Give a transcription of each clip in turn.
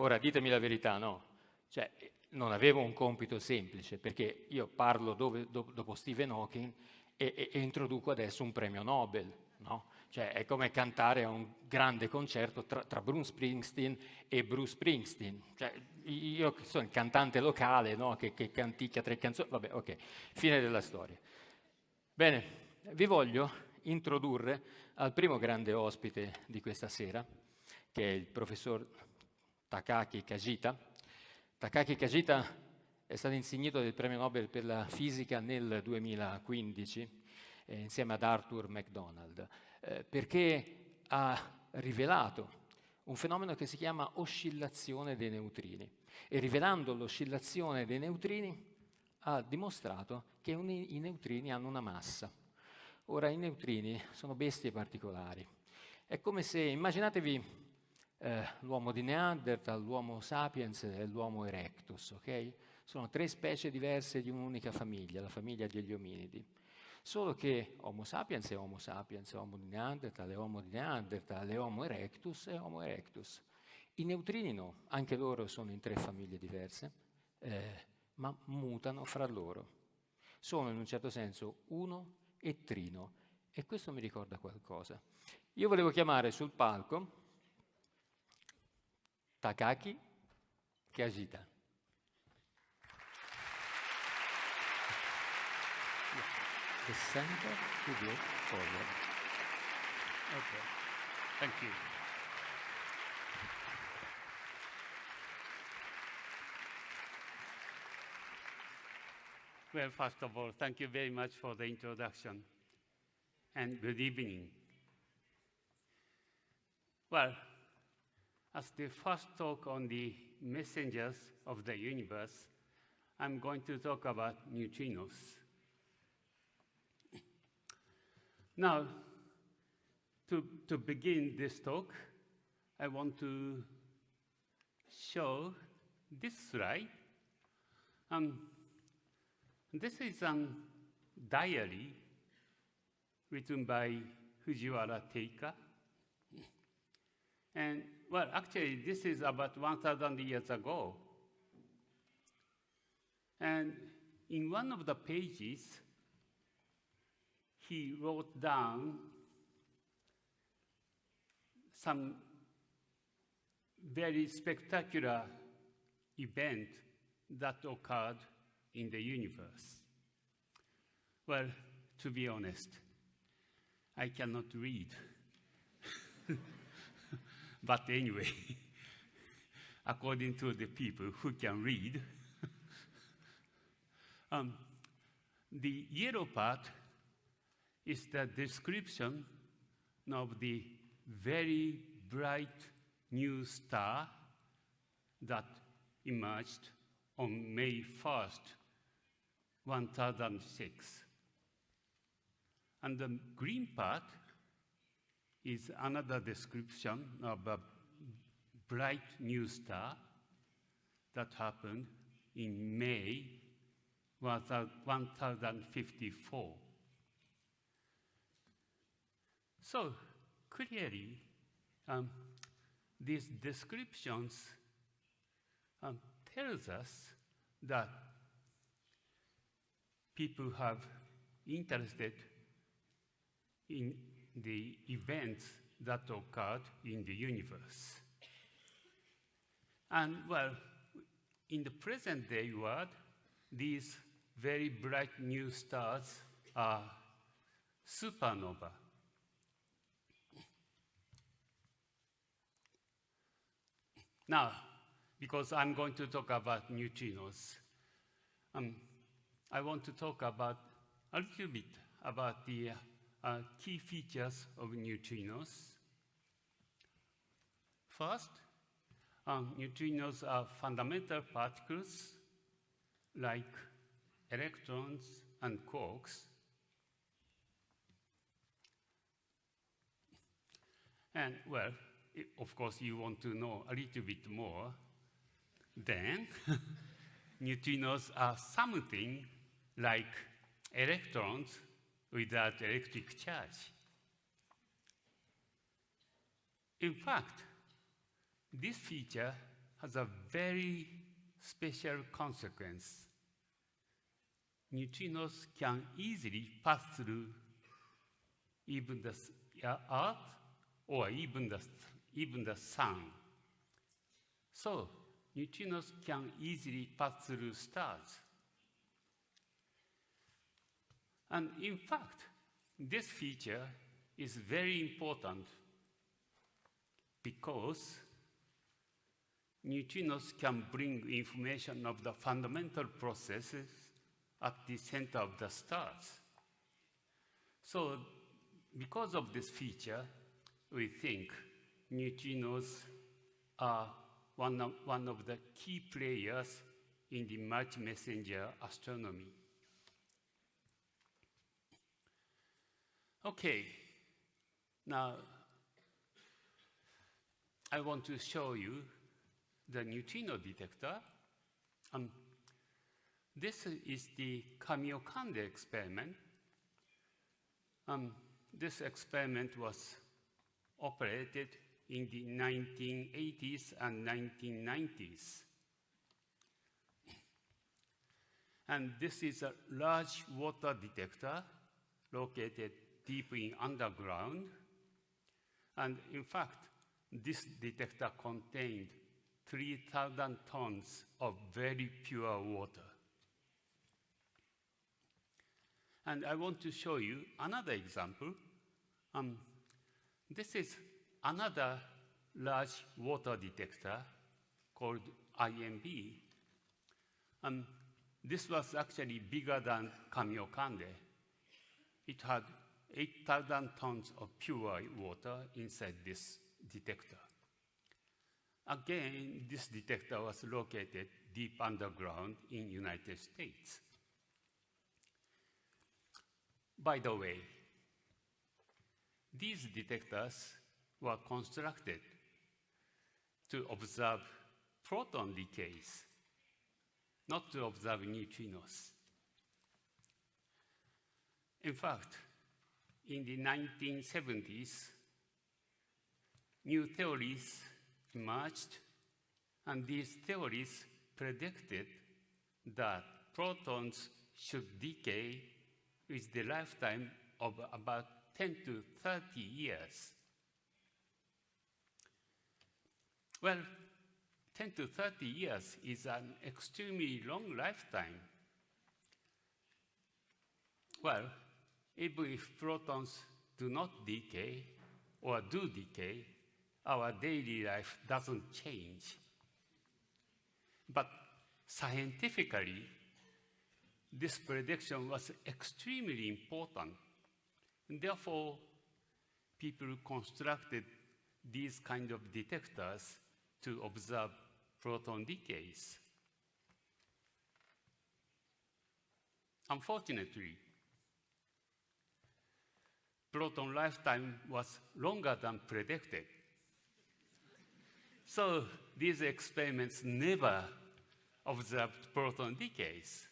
Ora, ditemi la verità, no? Cioè, non avevo un compito semplice, perché io parlo dove, do, dopo Stephen Hawking e, e, e, introduco adesso un premio Nobel, no? Cioè, è come cantare a un grande concerto tra, tra Bruce Springsteen e Bruce Springsteen. Cioè, io sono il cantante locale, no? Che, che canticchia tre canzoni, vabbè, ok, fine della storia. Bene, vi voglio introdurre al primo grande ospite di questa sera, che è il professor Takaki Kajita. Takaki Kajita è stato insignito del premio Nobel per la fisica nel 2015 eh, insieme ad Arthur MacDonald, eh, perché ha rivelato un fenomeno che si chiama oscillazione dei neutrini e rivelando l'oscillazione dei neutrini ha dimostrato che i neutrini hanno una massa. Ora, i neutrini sono bestie particolari. È come se, immaginatevi eh, l'uomo di Neanderthal, l'uomo sapiens e l'uomo erectus, ok? Sono tre specie diverse di un'unica famiglia, la famiglia degli ominidi. Solo che Homo sapiens è Homo sapiens, Homo di Neanderthal è Homo di Neanderthal, è Homo erectus è Homo erectus. I neutrini no, anche loro sono in tre famiglie diverse, eh, ma mutano fra loro. Sono in un certo senso uno e trino e questo mi ricorda qualcosa. Io volevo chiamare sul palco Takaaki Kajita. The center to go forward. Okay, thank you. Well, first of all, thank you very much for the introduction and good evening. Well, as the first talk on the messengers of the universe, I'm going to talk about neutrinos. Now, to, to begin this talk, I want to show this slide. Um, this is a diary written by Fujiwara Teika. And, well, actually, this is about 1,000 years ago. And in one of the pages, he wrote down some very spectacular event that occurred in the universe? Well, to be honest, I cannot read. But anyway, according to the people who can read, um, the yellow part is the description of the very bright new star that emerged on May 1st, 1006. And the green part is another description of a bright new star that happened in May 1054. So clearly, um, these descriptions um, tells us that people have interested in the events that occurred in the universe. And well, in the present day world, these very bright new stars are supernova. Now, because I'm going to talk about neutrinos. Um, I want to talk about a little bit about the uh, key features of neutrinos. First, um, neutrinos are fundamental particles like electrons and quarks. And well, it, of course, you want to know a little bit more then neutrinos are something like electrons without electric charge. In fact, this feature has a very special consequence. Neutrinos can easily pass through even the uh, Earth or even the, even the Sun. So, neutrinos can easily pass through stars. And in fact, this feature is very important because neutrinos can bring information of the fundamental processes at the center of the stars. So because of this feature, we think neutrinos are one of, one of the key players in the multi-messenger astronomy. Okay, now I want to show you the neutrino detector. Um, this is the Kamiokande experiment. Um, this experiment was operated in the 1980s and 1990s. And this is a large water detector located deep in underground. And in fact, this detector contained 3,000 tons of very pure water. And I want to show you another example. Um, this is another large water detector called IMB. Um, this was actually bigger than Kamiokande. It had 8,000 tons of pure water inside this detector. Again, this detector was located deep underground in United States. By the way, these detectors were constructed to observe proton decays, not to observe neutrinos. In fact, in the 1970s, new theories emerged, and these theories predicted that protons should decay with the lifetime of about 10 to 30 years. Well, 10 to 30 years is an extremely long lifetime. Well, even if protons do not decay or do decay, our daily life doesn't change. But scientifically, this prediction was extremely important. And therefore, people constructed these kind of detectors to observe proton decays. Unfortunately, proton lifetime was longer than predicted. So these experiments never observed proton decays.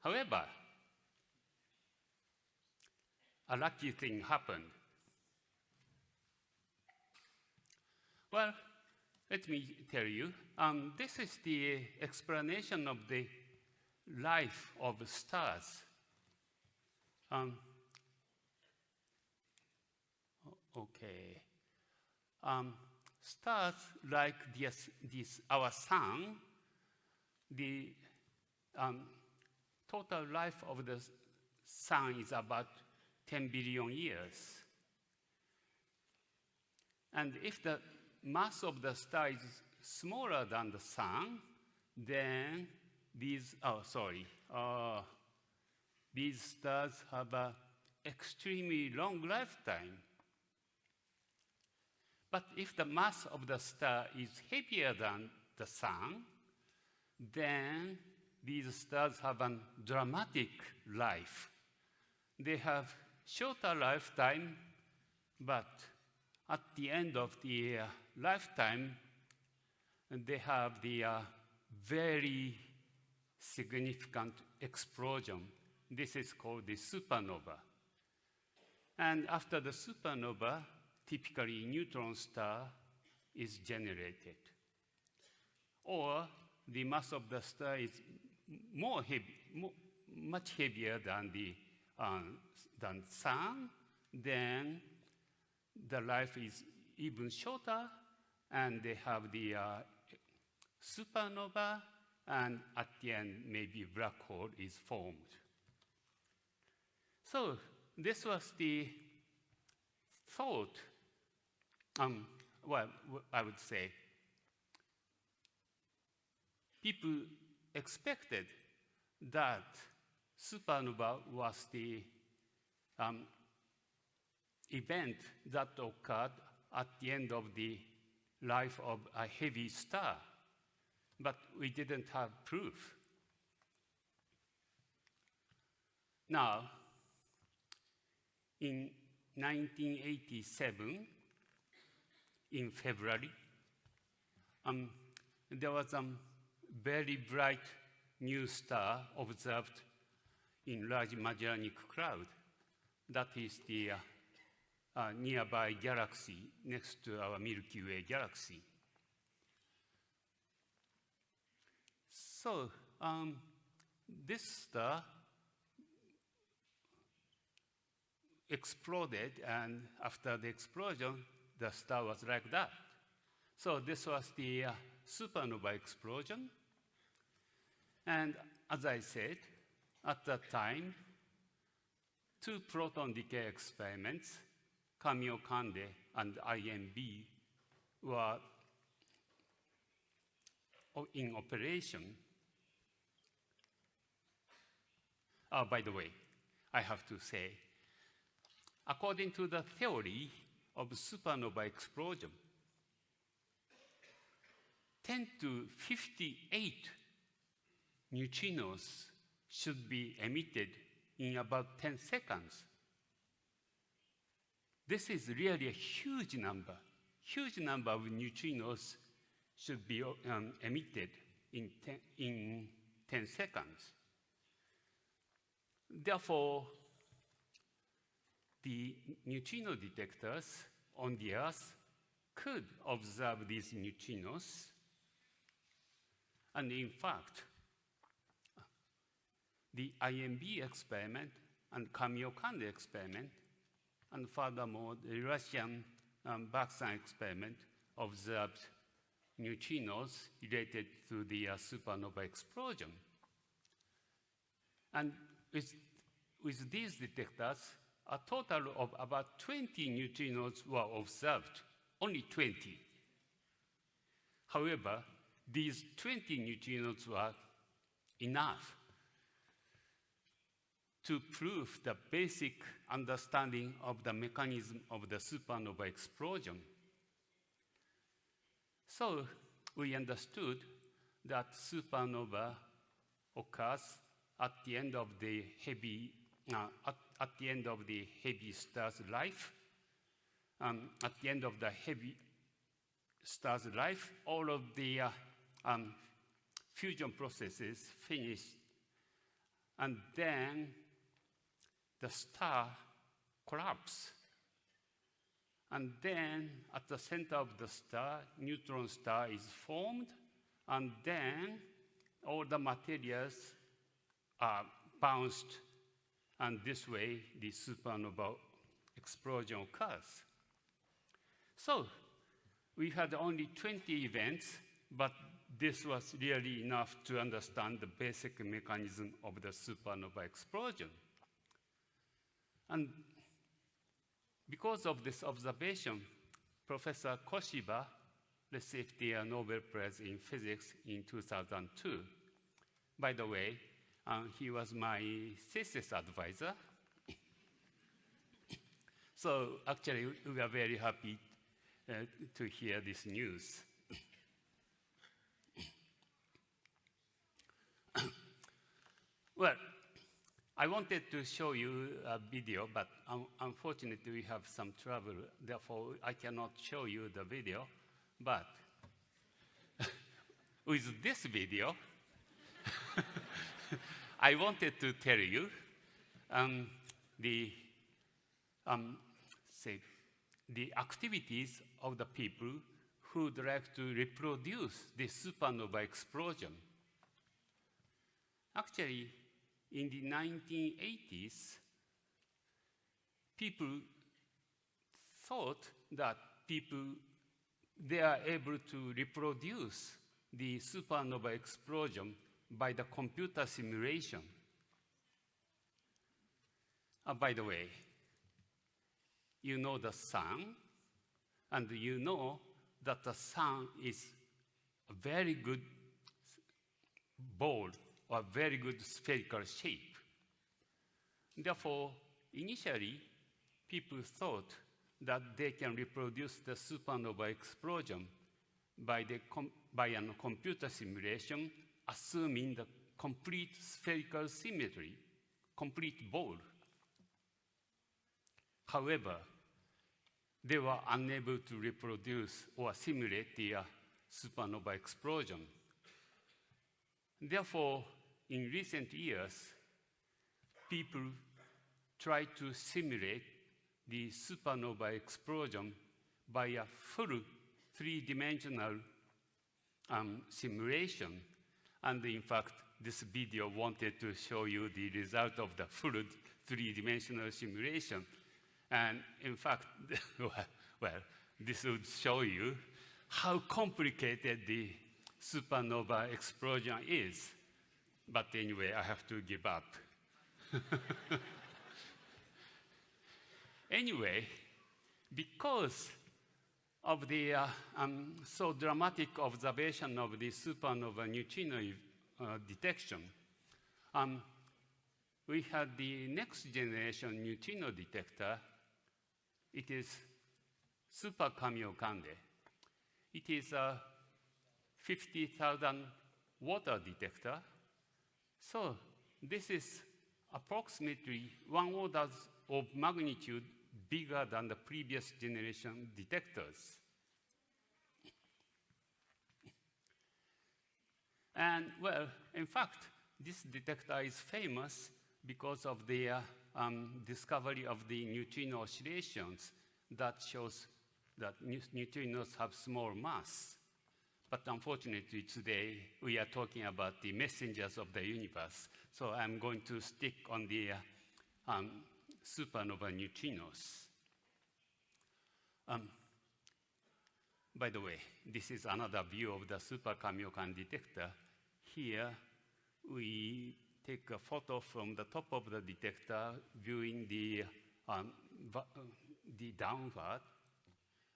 However, a lucky thing happened. Well, let me tell you, um, this is the explanation of the life of stars. Um, okay. Um, stars like this, this, our sun, the um, total life of the sun is about 10 billion years. And if the mass of the star is smaller than the sun, then these, oh, sorry, uh, these stars have an extremely long lifetime. But if the mass of the star is heavier than the sun, then these stars have a dramatic life. They have shorter lifetime, but at the end of the uh, lifetime, they have the uh, very significant explosion. This is called the supernova. And after the supernova, typically neutron star is generated. Or the mass of the star is more heavy, more, much heavier than the um, than sun, then the life is even shorter, and they have the uh, supernova, and at the end, maybe black hole is formed. So this was the thought, um, well, I would say, people expected that supernova was the um, event that occurred at the end of the life of a heavy star, but we didn't have proof. Now, in 1987, in February, um, there was a very bright new star observed in Large Magellanic Cloud. That is the uh, uh, nearby galaxy next to our Milky Way galaxy. So um, this star exploded, and after the explosion, the star was like that. So this was the uh, supernova explosion. And as I said, at that time, two proton decay experiments, Kamiokande and IMB, were in operation. Oh, by the way, I have to say, according to the theory of supernova explosion, 10 to 58 neutrinos should be emitted in about 10 seconds. This is really a huge number. Huge number of neutrinos should be um, emitted in 10, in 10 seconds. Therefore, the neutrino detectors on the Earth could observe these neutrinos. And in fact, the IMB experiment and Kamiokande experiment, and furthermore, the Russian um, Baksan experiment observed neutrinos related to the uh, supernova explosion. And with, with these detectors, a total of about 20 neutrinos were observed, only 20. However, these 20 neutrinos were enough to prove the basic understanding of the mechanism of the supernova explosion. So we understood that supernova occurs at the end of the heavy, uh, at, at, the end of the heavy star's life. Um, at the end of the heavy star's life, all of the uh, um, fusion processes finish, and then the star collapses. And then at the center of the star, neutron star is formed, and then all the materials are bounced, and this way the supernova explosion occurs. So we had only 20 events, but this was really enough to understand the basic mechanism of the supernova explosion. And because of this observation, Professor Koshiba received the Nobel Prize in Physics in 2002. By the way, um, he was my thesis advisor. so actually, we are very happy uh, to hear this news. well, I wanted to show you a video, but un unfortunately we have some trouble. Therefore, I cannot show you the video. But with this video, I wanted to tell you um, the, um, say, the activities of the people who would like to reproduce the supernova explosion. Actually, in the 1980s, people thought that people they are able to reproduce the supernova explosion by the computer simulation. Uh, by the way, you know the sun, and you know that the sun is a very good ball or very good spherical shape. Therefore, initially, people thought that they can reproduce the supernova explosion by, the by a computer simulation, assuming the complete spherical symmetry, complete ball. However, they were unable to reproduce or simulate the uh, supernova explosion. Therefore, in recent years, people tried to simulate the supernova explosion by a full three-dimensional um, simulation. And in fact, this video wanted to show you the result of the full three-dimensional simulation. And in fact, well, this would show you how complicated the supernova explosion is. But anyway, I have to give up. anyway, because of the uh, um, so dramatic observation of the supernova neutrino uh, detection, um, we had the next generation neutrino detector. It is Super Kamiokande. It is a 50,000 water detector. So this is approximately one order of magnitude bigger than the previous generation detectors. And well, in fact, this detector is famous because of the um, discovery of the neutrino oscillations that shows that neutrinos have small mass. But unfortunately, today we are talking about the messengers of the universe. So I'm going to stick on the uh, um, supernova neutrinos. Um, by the way, this is another view of the Super Kamiokande detector. Here, we take a photo from the top of the detector, viewing the, um, the downward,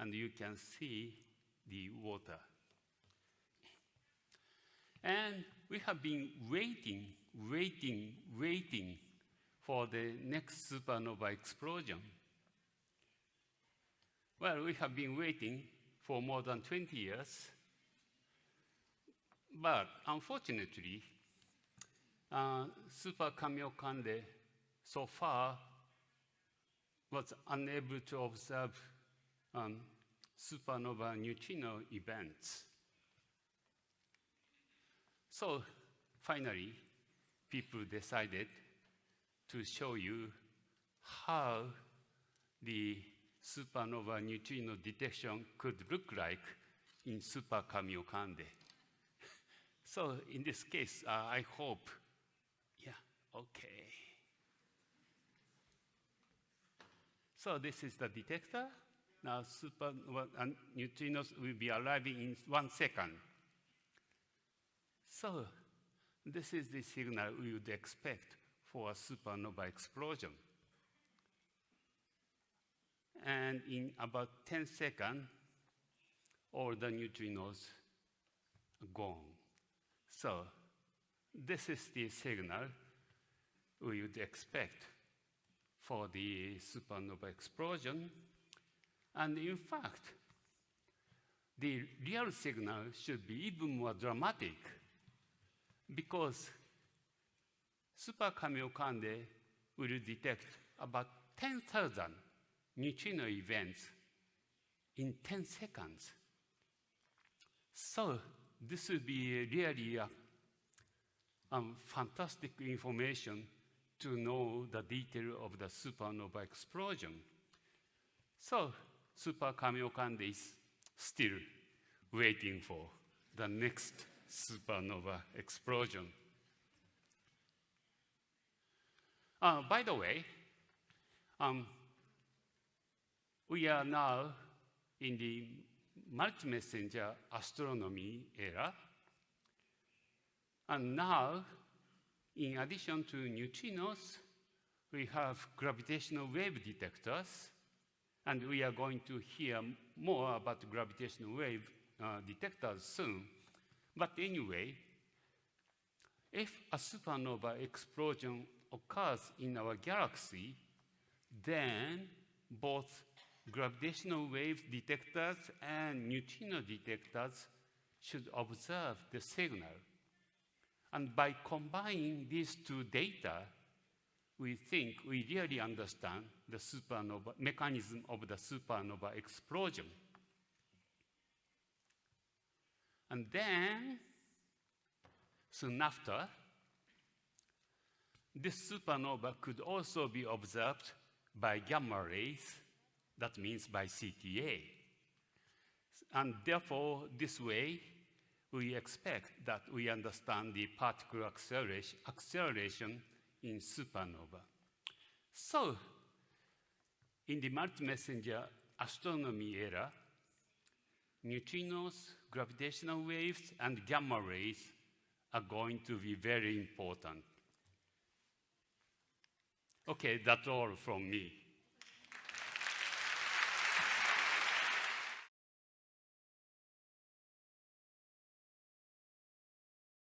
and you can see the water. And we have been waiting, waiting, waiting for the next supernova explosion. Well, we have been waiting for more than 20 years, but unfortunately, uh, Super Kamiokande so far was unable to observe um, supernova neutrino events. So finally, people decided to show you how the supernova neutrino detection could look like in Super Kamiokande. so in this case, uh, I hope, yeah, okay. So this is the detector. Now supernova uh, neutrinos will be arriving in one second. So this is the signal we would expect for a supernova explosion. And in about 10 seconds, all the neutrinos gone. So this is the signal we would expect for the supernova explosion. And in fact, the real signal should be even more dramatic because Super Kamiokande will detect about 10,000 neutrino events in 10 seconds. So this will be really a, um, fantastic information to know the detail of the supernova explosion. So Super Kamiokande is still waiting for the next supernova explosion. Uh, by the way, um, we are now in the multi-messenger astronomy era. And now, in addition to neutrinos, we have gravitational wave detectors, and we are going to hear more about gravitational wave uh, detectors soon. But anyway, if a supernova explosion occurs in our galaxy, then both gravitational wave detectors and neutrino detectors should observe the signal. And by combining these two data, we think we really understand the supernova mechanism of the supernova explosion. And then, soon after, this supernova could also be observed by gamma rays, that means by CTA. And therefore, this way, we expect that we understand the particle acceleration, in supernova. So, in the multi-messenger astronomy era, neutrinos, gravitational waves, and gamma rays are going to be very important. Okay, that's all from me.